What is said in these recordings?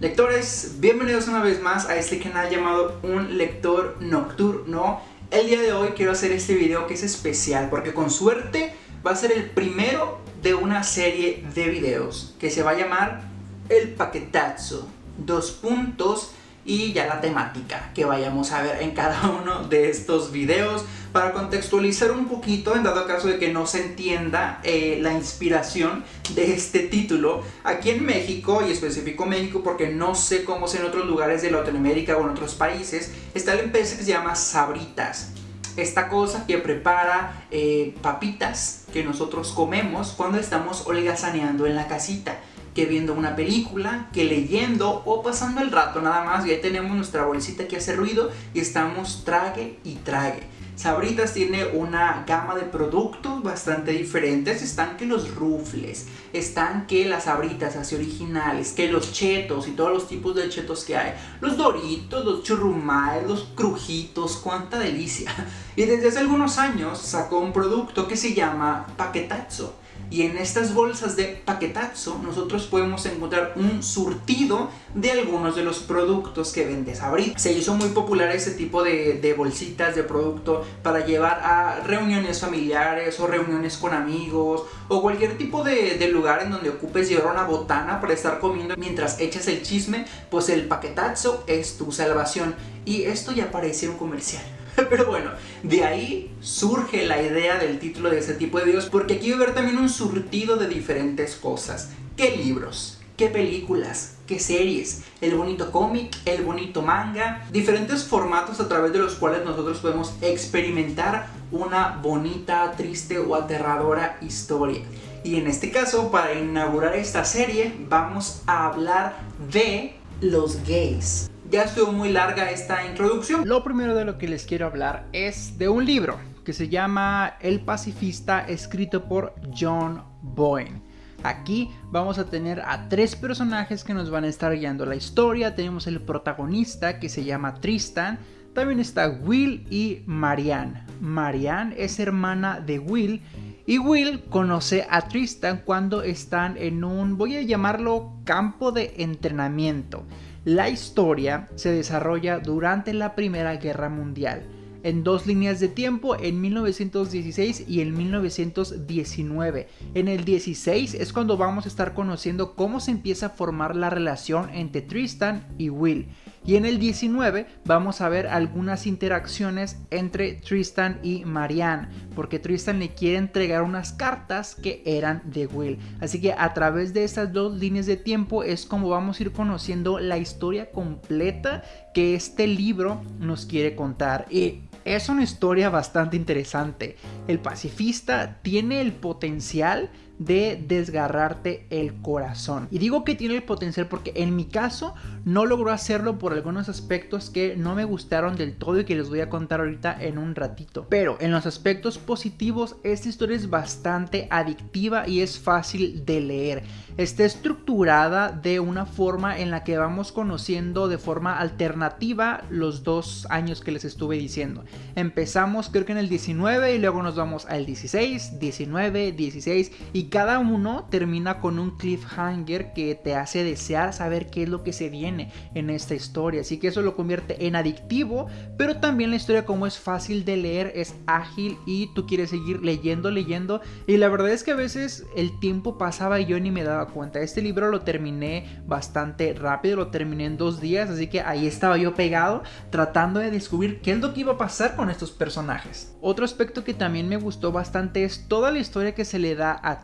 Lectores, bienvenidos una vez más a este canal llamado Un Lector Nocturno. El día de hoy quiero hacer este video que es especial porque con suerte va a ser el primero de una serie de videos que se va a llamar El Paquetazo. Dos puntos y ya la temática que vayamos a ver en cada uno de estos videos. Para contextualizar un poquito en dado caso de que no se entienda eh, la inspiración de este título aquí en México y específico México porque no sé cómo es en otros lugares de Latinoamérica o en otros países está la empresa que se llama Sabritas. Esta cosa que prepara eh, papitas que nosotros comemos cuando estamos holgazaneando en la casita que viendo una película, que leyendo o pasando el rato nada más. Y ahí tenemos nuestra bolsita que hace ruido y estamos trague y trague. Sabritas tiene una gama de productos bastante diferentes. Están que los rufles, están que las sabritas así originales, que los chetos y todos los tipos de chetos que hay. Los doritos, los churrumais, los crujitos, cuánta delicia. Y desde hace algunos años sacó un producto que se llama paquetazo y en estas bolsas de paquetazo nosotros podemos encontrar un surtido de algunos de los productos que vende Sabrita. Se hizo muy popular ese tipo de, bolsitas de producto para llevar a reuniones familiares o reuniones con amigos o cualquier tipo de, de lugar en donde ocupes llevar una botana para estar comiendo mientras echas el chisme, pues el paquetazo es tu salvación. Y esto ya parece un comercial. Pero bueno, de ahí surge la idea del título de ese tipo de videos porque aquí va a haber también un surtido de diferentes cosas. ¿Qué libros? ¿Qué películas? ¿Qué series? El bonito cómic, el bonito manga, diferentes formatos a través de los cuales nosotros podemos experimentar una bonita, triste o aterradora historia. Y en este caso, para inaugurar esta serie, vamos a hablar de los gays. Ya estuvo muy larga esta introducción. Lo primero de lo que les quiero hablar es de un libro que se llama El pacifista escrito por John Boyne. Aquí vamos a tener a tres personajes que nos van a estar guiando la historia. Tenemos el protagonista que se llama Tristan. También está Will y Marianne. Marianne es hermana de Will y Will conoce a Tristan cuando están en un, voy a llamarlo, campo de entrenamiento. La historia se desarrolla durante la Primera Guerra Mundial, en dos líneas de tiempo, en 1916 y en 1919. En el 16 es cuando vamos a estar conociendo cómo se empieza a formar la relación entre Tristan y Will. Y en el 19 vamos a ver algunas interacciones entre Tristan y Marianne, porque Tristan le quiere entregar unas cartas que eran de Will. Así que a través de estas dos líneas de tiempo es como vamos a ir conociendo la historia completa que este libro nos quiere contar. Y es una historia bastante interesante. El pacifista tiene el potencial de desgarrarte el corazón. Y digo que tiene el potencial porque en mi caso no logró hacerlo por algunos aspectos que no me gustaron del todo y que les voy a contar ahorita en un ratito. Pero en los aspectos positivos esta historia es bastante adictiva y es fácil de leer. Está estructurada de una forma en la que vamos conociendo de forma alternativa los dos años que les estuve diciendo. Empezamos creo que en el 19 y luego nos vamos al 16, 19, 16 y cada uno termina con un cliffhanger que te hace desear saber qué es lo que se viene en esta historia. Así que eso lo convierte en adictivo, pero también la historia como es fácil de leer, es ágil y tú quieres seguir leyendo, leyendo. Y la verdad es que a veces el tiempo pasaba y yo ni me daba cuenta. Este libro lo terminé bastante rápido, lo terminé en dos días, así que ahí estaba yo pegado tratando de descubrir qué es lo que iba a pasar con estos personajes. Otro aspecto que también me gustó bastante es toda la historia que se le da a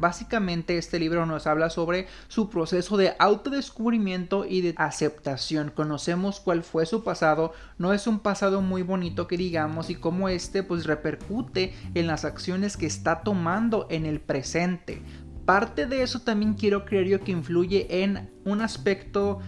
Básicamente este libro nos habla sobre su proceso de autodescubrimiento y de aceptación. Conocemos cuál fue su pasado, no es un pasado muy bonito que digamos y cómo este pues repercute en las acciones que está tomando en el presente. Parte de eso también quiero creer yo que influye en un aspecto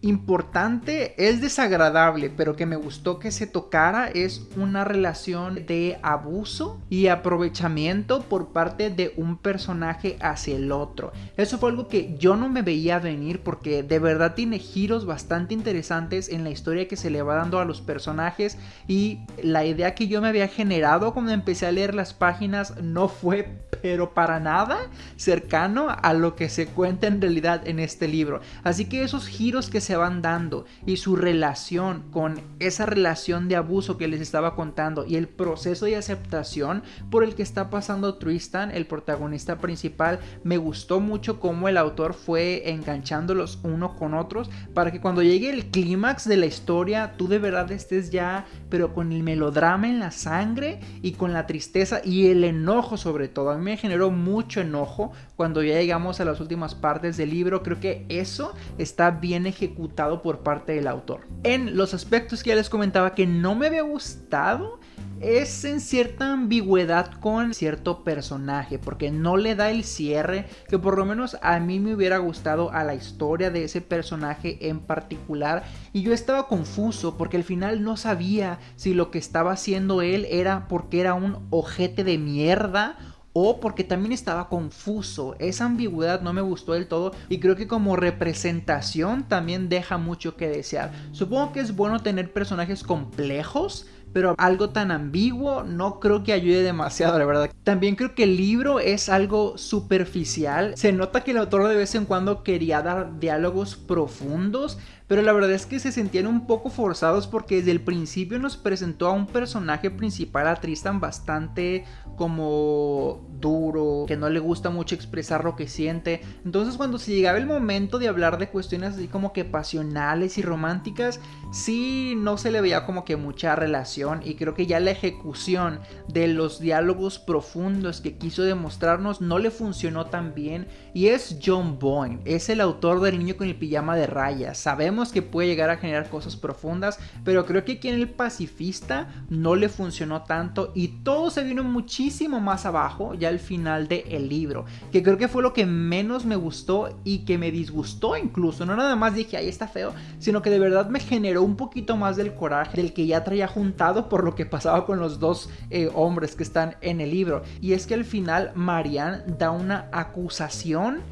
importante, es desagradable, pero que me gustó que se tocara es una relación de abuso y aprovechamiento por parte de un personaje hacia el otro. Eso fue algo que yo no me veía venir porque de verdad tiene giros bastante interesantes en la historia que se le va dando a los personajes y la idea que yo me había generado cuando empecé a leer las páginas no fue pero para nada cercano a lo que se cuenta en realidad en este libro. Así que esos giros que se van dando y su relación con esa relación de abuso que les estaba contando y el proceso de aceptación por el que está pasando Tristan, el protagonista principal, me gustó mucho cómo el autor fue enganchándolos uno con otros para que cuando llegue el clímax de la historia tú de verdad estés ya pero con el melodrama en la sangre y con la tristeza y el enojo sobre todo. A mí me generó mucho enojo cuando ya llegamos a las últimas partes del libro. Creo que eso está bien ejecutado por parte del autor. En los aspectos que ya les comentaba que no me había gustado es en cierta ambigüedad con cierto personaje, porque no le da el cierre que por lo menos a mí me hubiera gustado a la historia de ese personaje en particular. Y yo estaba confuso porque al final no sabía si lo que estaba haciendo él era porque era un ojete de mierda o porque también estaba confuso. Esa ambigüedad no me gustó del todo y creo que como representación también deja mucho que desear. Supongo que es bueno tener personajes complejos, pero algo tan ambiguo no creo que ayude demasiado, la verdad. También creo que el libro es algo superficial. Se nota que el autor de vez en cuando quería dar diálogos profundos, pero la verdad es que se sentían un poco forzados porque desde el principio nos presentó a un personaje principal, a Tristan, bastante como duro, que no le gusta mucho expresar lo que siente. Entonces cuando se llegaba el momento de hablar de cuestiones así como que pasionales y románticas, sí no se le veía como que mucha relación y creo que ya la ejecución de los diálogos profundos que quiso demostrarnos no le funcionó tan bien y es John Boyne, es el autor del niño con el pijama de rayas. Sabemos que puede llegar a generar cosas profundas, pero creo que aquí en el pacifista no le funcionó tanto y todo se vino muchísimo más abajo ya al final del libro, que creo que fue lo que menos me gustó y que me disgustó incluso, no nada más dije ahí está feo, sino que de verdad me generó un poquito más del coraje del que ya traía juntado por lo que pasaba con los dos eh, hombres que están en el libro, y es que al final Marianne da una acusación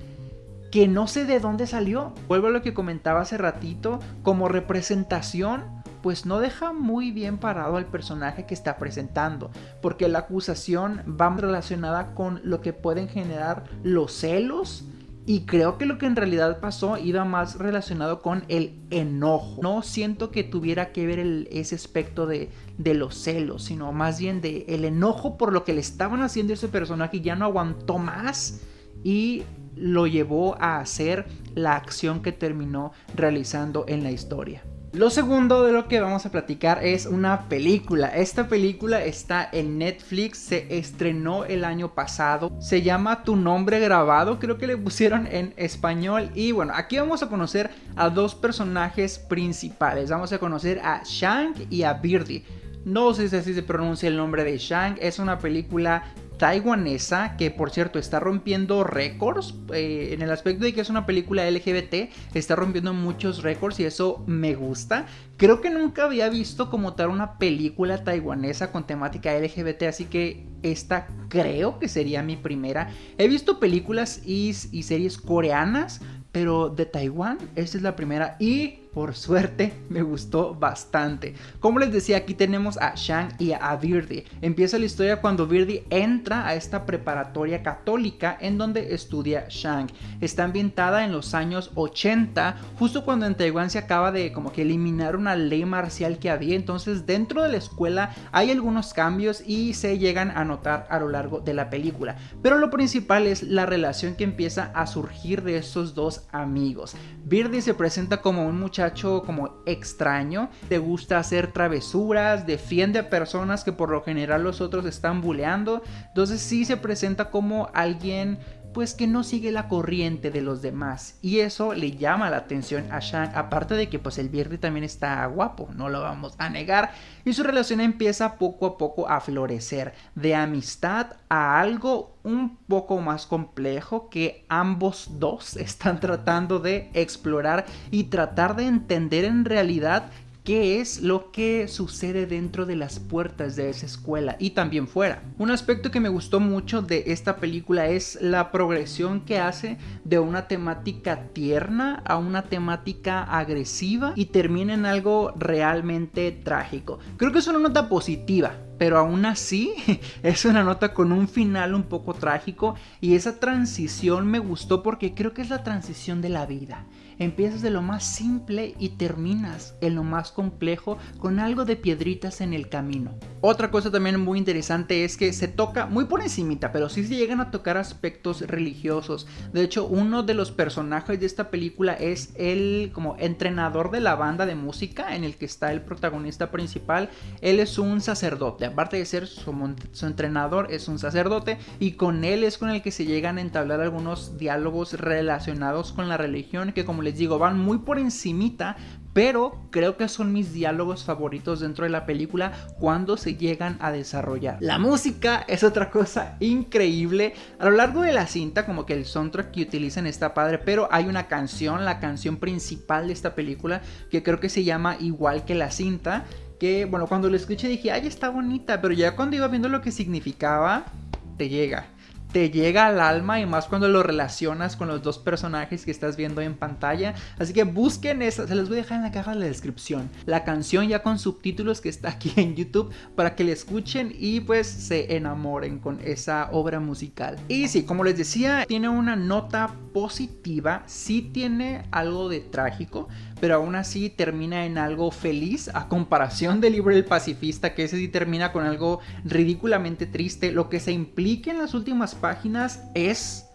que no sé de dónde salió. Vuelvo a lo que comentaba hace ratito, como representación, pues no deja muy bien parado al personaje que está presentando, porque la acusación va relacionada con lo que pueden generar los celos. Y creo que lo que en realidad pasó iba más relacionado con el enojo. No siento que tuviera que ver ese aspecto de, los celos, sino más bien de el enojo por lo que le estaban haciendo a ese personaje y ya no aguantó más. Y lo llevó a hacer la acción que terminó realizando en la historia. Lo segundo de lo que vamos a platicar es una película. Esta película está en Netflix, se estrenó el año pasado. Se llama Tu nombre grabado, creo que le pusieron en español. Y bueno, aquí vamos a conocer a dos personajes principales. Vamos a conocer a Shang y a Birdie. No sé si así se pronuncia el nombre de Shang. Es una película taiwanesa que por cierto está rompiendo récords eh, en el aspecto de que es una película LGBT está rompiendo muchos récords y eso me gusta. Creo que nunca había visto como tal una película taiwanesa con temática LGBT así que esta creo que sería mi primera. He visto películas y, y series coreanas pero de Taiwán esta es la primera. Y por suerte me gustó bastante. Como les decía, aquí tenemos a Shang y a Birdie. Empieza la historia cuando Birdie entra a esta preparatoria católica en donde estudia Shang. Está ambientada en los años 80, justo cuando en Taiwán se acaba de como que eliminar una ley marcial que había. Entonces dentro de la escuela hay algunos cambios y se llegan a notar a lo largo de la película. Pero lo principal es la relación que empieza a surgir de estos dos amigos. Birdie se presenta como un muchacho como extraño, te gusta hacer travesuras, defiende a personas que por lo general los otros están bulleando, entonces sí se presenta como alguien pues que no sigue la corriente de los demás. Y eso le llama la atención a Shang, aparte de que pues el verde también está guapo, no lo vamos a negar, y su relación empieza poco a poco a florecer, de amistad a algo un poco más complejo que ambos dos están tratando de explorar y tratar de entender en realidad qué es lo que sucede dentro de las puertas de esa escuela y también fuera. Un aspecto que me gustó mucho de esta película es la progresión que hace de una temática tierna a una temática agresiva y termina en algo realmente trágico. Creo que es una nota positiva, pero aún así es una nota con un final un poco trágico y esa transición me gustó porque creo que es la transición de la vida. Empiezas de lo más simple y terminas en lo más complejo con algo de piedritas en el camino. Otra cosa también muy interesante es que se toca muy por encimita, pero sí se llegan a tocar aspectos religiosos. De hecho, uno de los personajes de esta película es el como entrenador de la banda de música en el que está el protagonista principal. Él es un sacerdote, aparte de ser su, entrenador, es un sacerdote y con él es con el que se llegan a entablar algunos diálogos relacionados con la religión que como les digo, van muy por encimita, pero creo que son mis diálogos favoritos dentro de la película cuando se llegan a desarrollar. La música es otra cosa increíble. A lo largo de la cinta, como que el soundtrack que utilizan está padre, pero hay una canción, la canción principal de esta película, que creo que se llama igual que la cinta. Que bueno, cuando lo escuché dije, ay, está bonita, pero ya cuando iba viendo lo que significaba, te llega te llega al alma y más cuando lo relacionas con los dos personajes que estás viendo en pantalla. Así que busquen esa, se les voy a dejar en la caja de la descripción. La canción ya con subtítulos que está aquí en YouTube para que la escuchen y pues se enamoren con esa obra musical. Y sí, como les decía, tiene una nota positiva, sí tiene algo de trágico, pero aún así termina en algo feliz a comparación del libro del pacifista, que ese sí termina con algo ridículamente triste. Lo que se implica en las últimas páginas es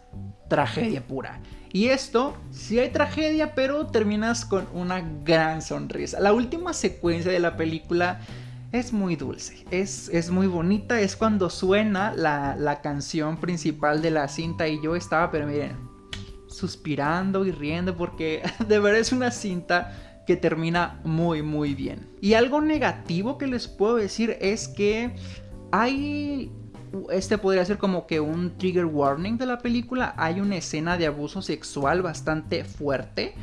tragedia pura. Y esto, sí hay tragedia, pero terminas con una gran sonrisa. La última secuencia de la película es muy dulce, es, es muy bonita, es cuando suena la, la canción principal de la cinta y yo estaba, pero miren, suspirando y riendo porque de verdad es una cinta que termina muy muy bien. Y algo negativo que les puedo decir es que hay este podría ser como que un trigger warning de la película. Hay una escena de abuso sexual bastante fuerte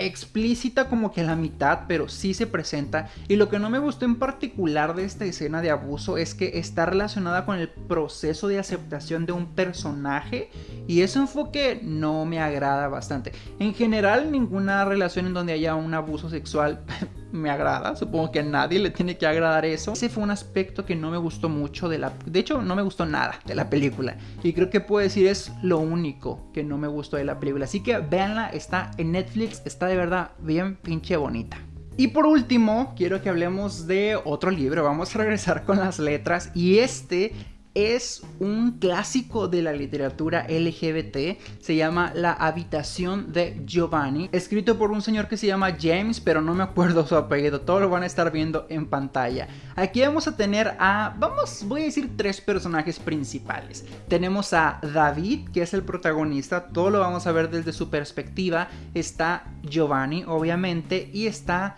explícita como que a la mitad, pero sí se presenta. Y lo que no me gustó en particular de esta escena de abuso es que está relacionada con el proceso de aceptación de un personaje y ese enfoque no me agrada bastante. En general, ninguna relación en donde haya un abuso sexual me agrada. Supongo que a nadie le tiene que agradar eso. Ese fue un aspecto que no me gustó mucho de la... De hecho, no me gustó nada de la película. Y creo que puedo decir es lo único que no me gustó de la película. Así que véanla, está en Netflix, está de verdad bien pinche bonita. Y por último, quiero que hablemos de otro libro. Vamos a regresar con las letras. Y este es un clásico de la literatura LGBT, se llama La habitación de Giovanni, escrito por un señor que se llama James, pero no me acuerdo su apellido, todo lo van a estar viendo en pantalla. Aquí vamos a tener a, vamos, voy a decir tres personajes principales. Tenemos a David, que es el protagonista, todo lo vamos a ver desde su perspectiva, está Giovanni, obviamente, y está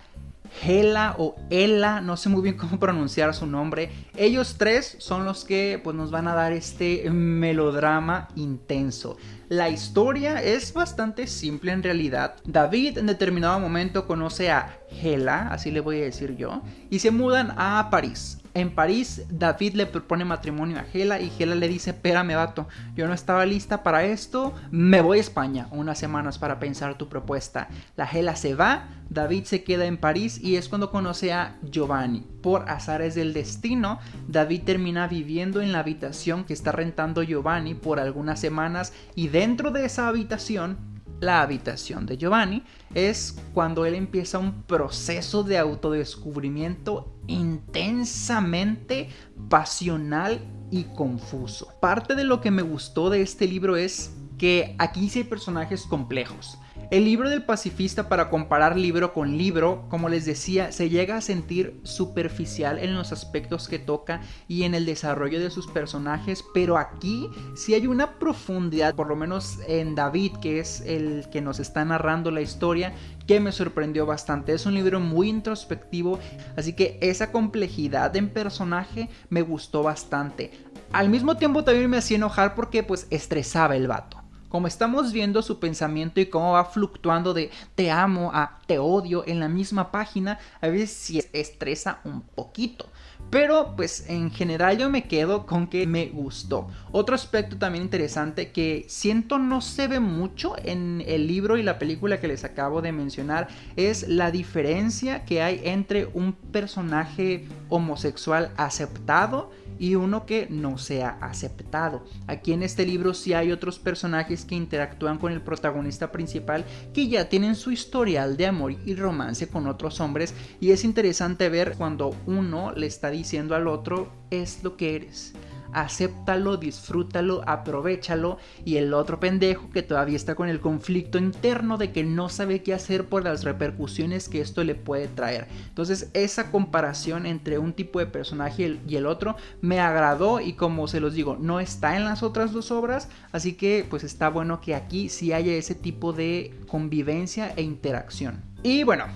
Hela o Ella, no sé muy bien cómo pronunciar su nombre. Ellos tres son los que pues, nos van a dar este melodrama intenso. La historia es bastante simple en realidad. David en determinado momento conoce a Hela, así le voy a decir yo, y se mudan a París. En París, David le propone matrimonio a Hela y Hela le dice, espérame vato, yo no estaba lista para esto, me voy a España unas semanas para pensar tu propuesta. La Hela se va, David se queda en París y es cuando conoce a Giovanni. Por azares del destino, David termina viviendo en la habitación que está rentando Giovanni por algunas semanas y dentro de esa habitación la habitación de Giovanni, es cuando él empieza un proceso de autodescubrimiento intensamente pasional y confuso. Parte de lo que me gustó de este libro es que aquí sí hay personajes complejos. El libro del pacifista para comparar libro con libro, como les decía, se llega a sentir superficial en los aspectos que toca y en el desarrollo de sus personajes, pero aquí sí hay una profundidad, por lo menos en David, que es el que nos está narrando la historia, que me sorprendió bastante. Es un libro muy introspectivo, así que esa complejidad en personaje me gustó bastante. Al mismo tiempo también me hacía enojar porque pues estresaba el vato como estamos viendo su pensamiento y cómo va fluctuando de te amo a te odio en la misma página, a veces sí estresa un poquito. Pero pues en general yo me quedo con que me gustó. Otro aspecto también interesante que siento no se ve mucho en el libro y la película que les acabo de mencionar es la diferencia que hay entre un personaje homosexual aceptado y uno que no sea aceptado. Aquí en este libro sí hay otros personajes que interactúan con el protagonista principal que ya tienen su historial de amor y romance con otros hombres y es interesante ver cuando uno le está diciendo al otro es lo que eres acéptalo, disfrútalo, aprovechalo y el otro pendejo que todavía está con el conflicto interno de que no sabe qué hacer por las repercusiones que esto le puede traer. Entonces esa comparación entre un tipo de personaje y el otro me agradó y como se los digo, no está en las otras dos obras, así que pues está bueno que aquí sí haya ese tipo de convivencia e interacción. Y bueno,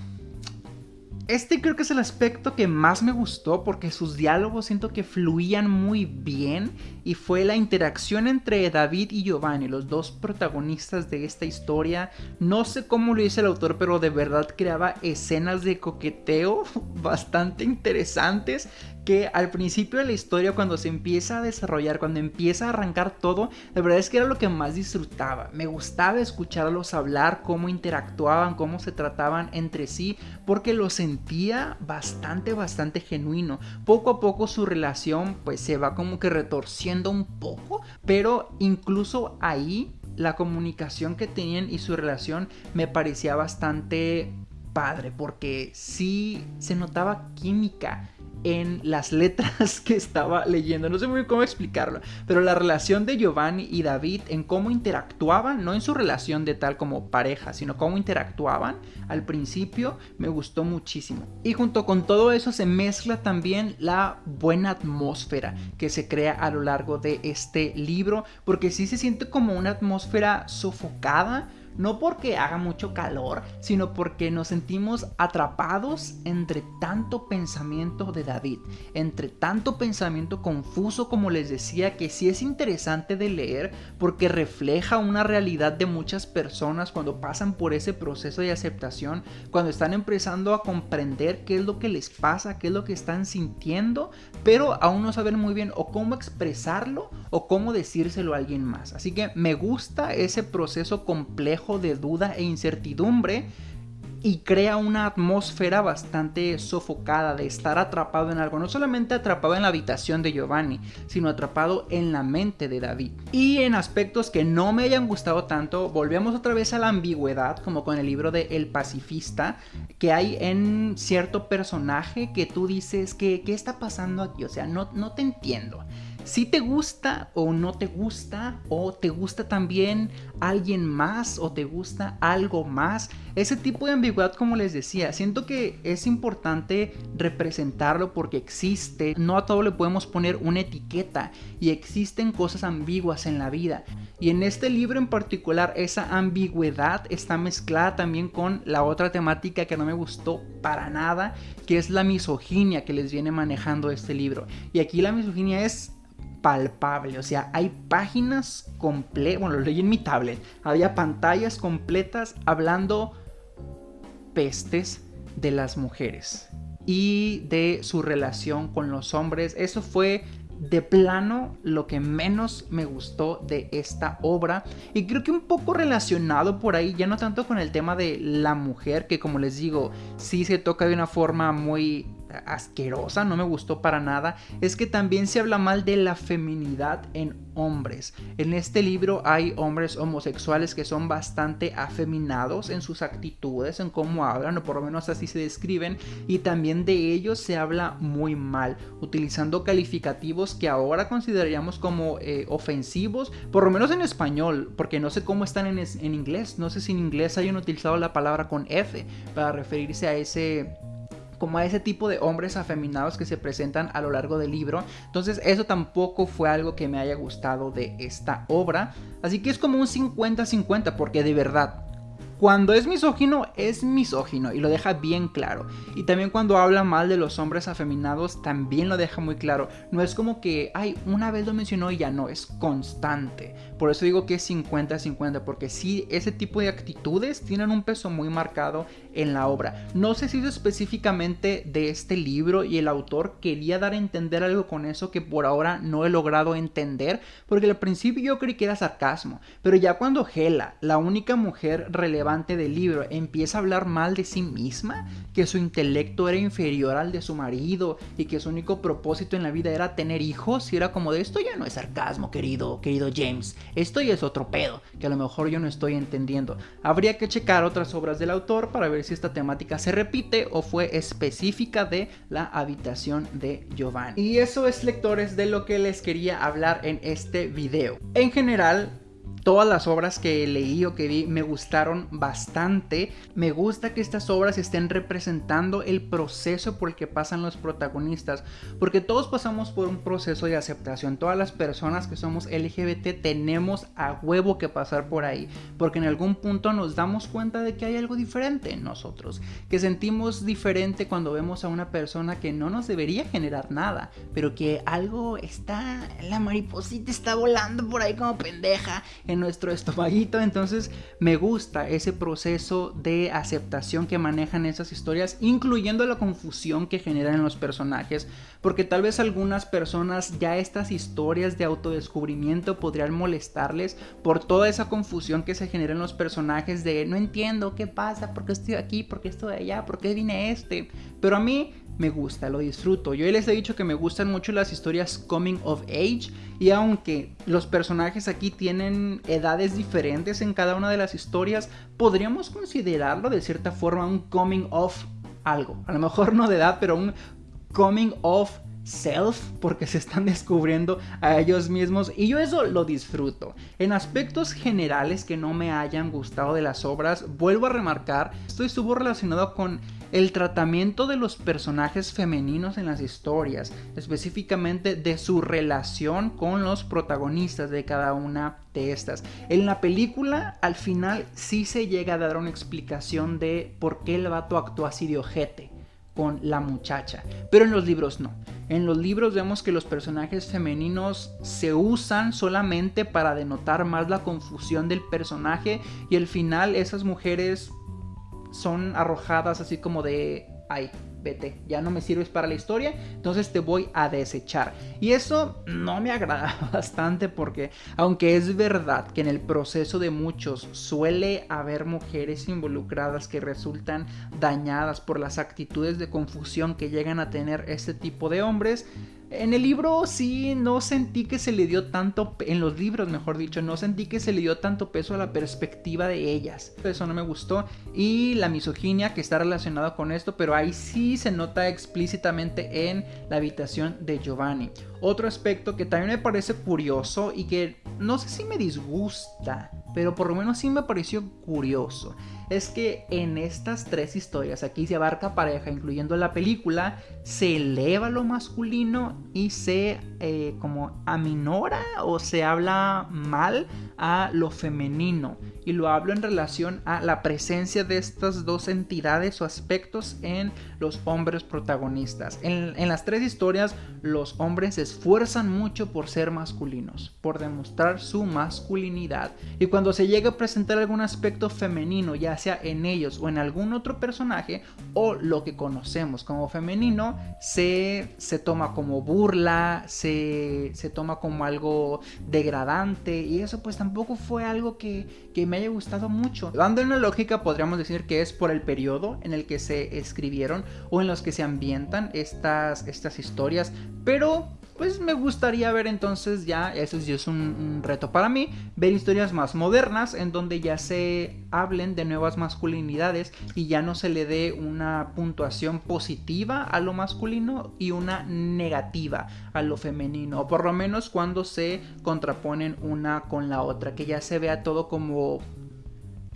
este creo que es el aspecto que más me gustó porque sus diálogos siento que fluían muy bien y fue la interacción entre David y Giovanni, los dos protagonistas de esta historia. No sé cómo lo dice el autor, pero de verdad creaba escenas de coqueteo bastante interesantes que al principio de la historia cuando se empieza a desarrollar, cuando empieza a arrancar todo, la verdad es que era lo que más disfrutaba. Me gustaba escucharlos hablar, cómo interactuaban, cómo se trataban entre sí, porque lo sentía bastante, bastante genuino. Poco a poco su relación pues se va como que retorciendo un poco, pero incluso ahí la comunicación que tenían y su relación me parecía bastante padre porque sí se notaba química en las letras que estaba leyendo. No sé muy bien cómo explicarlo, pero la relación de Giovanni y David en cómo interactuaban, no en su relación de tal como pareja, sino cómo interactuaban al principio, me gustó muchísimo. Y junto con todo eso se mezcla también la buena atmósfera que se crea a lo largo de este libro, porque sí se siente como una atmósfera sofocada no porque haga mucho calor, sino porque nos sentimos atrapados entre tanto pensamiento de David, entre tanto pensamiento confuso como les decía, que sí es interesante de leer porque refleja una realidad de muchas personas cuando pasan por ese proceso de aceptación, cuando están empezando a comprender qué es lo que les pasa, qué es lo que están sintiendo, pero aún no saben muy bien o cómo expresarlo o cómo decírselo a alguien más. Así que me gusta ese proceso complejo de duda e incertidumbre y crea una atmósfera bastante sofocada de estar atrapado en algo, no solamente atrapado en la habitación de Giovanni, sino atrapado en la mente de David. Y en aspectos que no me hayan gustado tanto, volvemos otra vez a la ambigüedad, como con el libro de El pacifista, que hay en cierto personaje que tú dices que, ¿qué está pasando aquí? O sea, no, no te entiendo si te gusta o no te gusta, o te gusta también alguien más, o te gusta algo más. Ese tipo de ambigüedad, como les decía, siento que es importante representarlo porque existe. No a todo le podemos poner una etiqueta y existen cosas ambiguas en la vida. Y en este libro en particular, esa ambigüedad está mezclada también con la otra temática que no me gustó para nada, que es la misoginia que les viene manejando este libro. Y aquí la misoginia es palpable. O sea, hay páginas completas, bueno, lo leí en mi tablet, había pantallas completas hablando pestes de las mujeres y de su relación con los hombres. Eso fue de plano lo que menos me gustó de esta obra y creo que un poco relacionado por ahí ya no tanto con el tema de la mujer que como les digo sí se toca de una forma muy asquerosa, no me gustó para nada, es que también se habla mal de la feminidad en hombres. En este libro hay hombres homosexuales que son bastante afeminados en sus actitudes, en cómo hablan, o por lo menos así se describen, y también de ellos se habla muy mal, utilizando calificativos que ahora consideraríamos como eh, ofensivos, por lo menos en español, porque no sé cómo están en, en inglés, no sé si en inglés hayan utilizado la palabra con F para referirse a ese como a ese tipo de hombres afeminados que se presentan a lo largo del libro. Entonces eso tampoco fue algo que me haya gustado de esta obra. Así que es como un 50-50 porque de verdad cuando es misógino, es misógino y lo deja bien claro. Y también cuando habla mal de los hombres afeminados, también lo deja muy claro. No es como que, ay, una vez lo mencionó y ya no, es constante. Por eso digo que es 50-50, porque sí, ese tipo de actitudes tienen un peso muy marcado en la obra. No sé si es específicamente de este libro y el autor quería dar a entender algo con eso que por ahora no he logrado entender, porque al principio yo creí que era sarcasmo, pero ya cuando Hela, la única mujer relevante, del libro empieza a hablar mal de sí misma, que su intelecto era inferior al de su marido y que su único propósito en la vida era tener hijos, y era como de esto ya no es sarcasmo, querido, querido James, esto ya es otro pedo, que a lo mejor yo no estoy entendiendo. Habría que checar otras obras del autor para ver si esta temática se repite o fue específica de la habitación de Giovanni. Y eso es lectores de lo que les quería hablar en este video. En general, todas las obras que leí o que vi me gustaron bastante. Me gusta que estas obras estén representando el proceso por el que pasan los protagonistas, porque todos pasamos por un proceso de aceptación. Todas las personas que somos LGBT tenemos a huevo que pasar por ahí, porque en algún punto nos damos cuenta de que hay algo diferente en nosotros, que sentimos diferente cuando vemos a una persona que no nos debería generar nada, pero que algo está, la mariposita está volando por ahí como pendeja nuestro estomaguito. Entonces me gusta ese proceso de aceptación que manejan esas historias, incluyendo la confusión que generan en los personajes. Porque tal vez algunas personas ya estas historias de autodescubrimiento podrían molestarles por toda esa confusión que se genera en los personajes de no entiendo qué pasa, por qué estoy aquí, por qué estoy allá, por qué vine este. Pero a mí me gusta, lo disfruto. Yo les he dicho que me gustan mucho las historias coming of age y aunque los personajes aquí tienen edades diferentes en cada una de las historias, podríamos considerarlo de cierta forma un coming of algo. A lo mejor no de edad, pero un coming of self porque se están descubriendo a ellos mismos y yo eso lo disfruto. En aspectos generales que no me hayan gustado de las obras, vuelvo a remarcar, esto estuvo relacionado con el tratamiento de los personajes femeninos en las historias, específicamente de su relación con los protagonistas de cada una de estas. En la película, al final, sí se llega a dar una explicación de por qué el vato actuó así de ojete con la muchacha, pero en los libros no. En los libros vemos que los personajes femeninos se usan solamente para denotar más la confusión del personaje y al final esas mujeres son arrojadas así como de, ay, vete, ya no me sirves para la historia, entonces te voy a desechar. Y eso no me agrada bastante porque aunque es verdad que en el proceso de muchos suele haber mujeres involucradas que resultan dañadas por las actitudes de confusión que llegan a tener este tipo de hombres, en el libro sí no sentí que se le dio tanto, en los libros mejor dicho, no sentí que se le dio tanto peso a la perspectiva de ellas. Eso no me gustó. Y la misoginia que está relacionada con esto, pero ahí sí se nota explícitamente en la habitación de Giovanni. Otro aspecto que también me parece curioso y que no sé si me disgusta, pero por lo menos sí me pareció curioso es que en estas tres historias, aquí se abarca pareja, incluyendo la película, se eleva lo masculino y se eh, como aminora o se habla mal a lo femenino. Y lo hablo en relación a la presencia de estas dos entidades o aspectos en los hombres protagonistas. En, en las tres historias, los hombres esfuerzan mucho por ser masculinos, por demostrar su masculinidad. Y cuando se llega a presentar algún aspecto femenino, ya sea en ellos o en algún otro personaje, o lo que conocemos como femenino, se, se toma como burla, se, se, toma como algo degradante, y eso pues tampoco fue algo que, que me haya gustado mucho. Dando una lógica, podríamos decir que es por el periodo en el que se escribieron o en los que se ambientan estas, estas historias, pero pues me gustaría ver entonces ya, eso sí es un, reto para mí, ver historias más modernas en donde ya se hablen de nuevas masculinidades y ya no se le dé una puntuación positiva a lo masculino y una negativa a lo femenino, o por lo menos cuando se contraponen una con la otra, que ya se vea todo como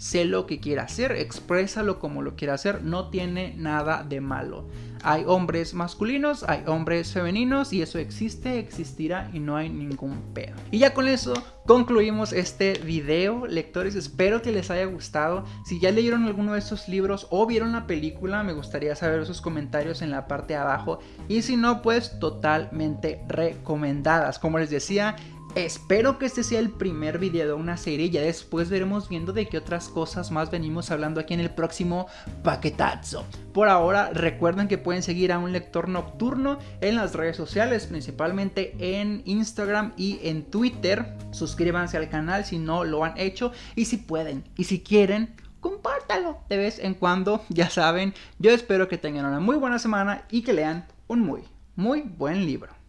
sé lo que quiera hacer, exprésalo como lo quiera hacer, no tiene nada de malo. Hay hombres masculinos, hay hombres femeninos y eso existe, existirá y no hay ningún pedo. Y ya con eso concluimos este video, lectores. Espero que les haya gustado. Si ya leyeron alguno de estos libros o vieron la película, me gustaría saber sus comentarios en la parte de abajo. Y si no, pues totalmente recomendadas. Como les decía, Espero que este sea el primer video de una serie, ya después veremos viendo de qué otras cosas más venimos hablando aquí en el próximo paquetazo. Por ahora recuerden que pueden seguir a un lector nocturno en las redes sociales, principalmente en Instagram y en Twitter. Suscríbanse al canal si no lo han hecho y si pueden y si quieren compártalo de vez en cuando, ya saben. Yo espero que tengan una muy buena semana y que lean un muy, muy buen libro.